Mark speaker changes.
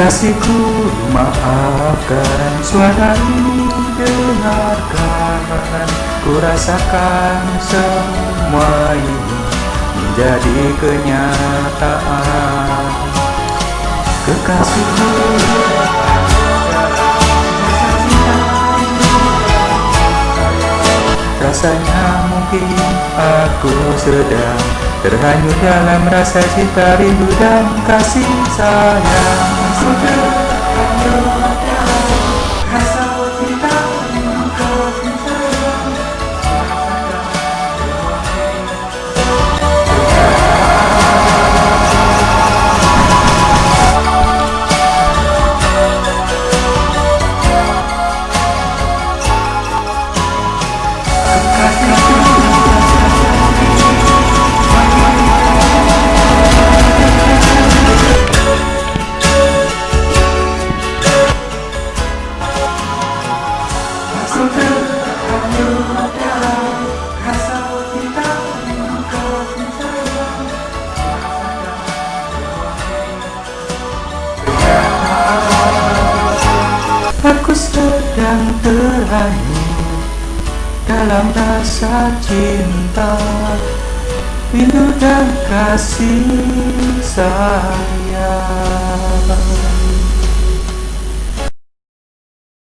Speaker 1: Kekasihku maafkan. Suara ini dengarkan. Ku rasakan semua ini menjadi kenyataan. Kekasihku Rasanya mungkin aku sedang Terhanyut dalam rasa cinta rindu dan kasih sayang forgive. Aku sedang terhanyut dalam rasa cinta. Rindu dan kasih sayang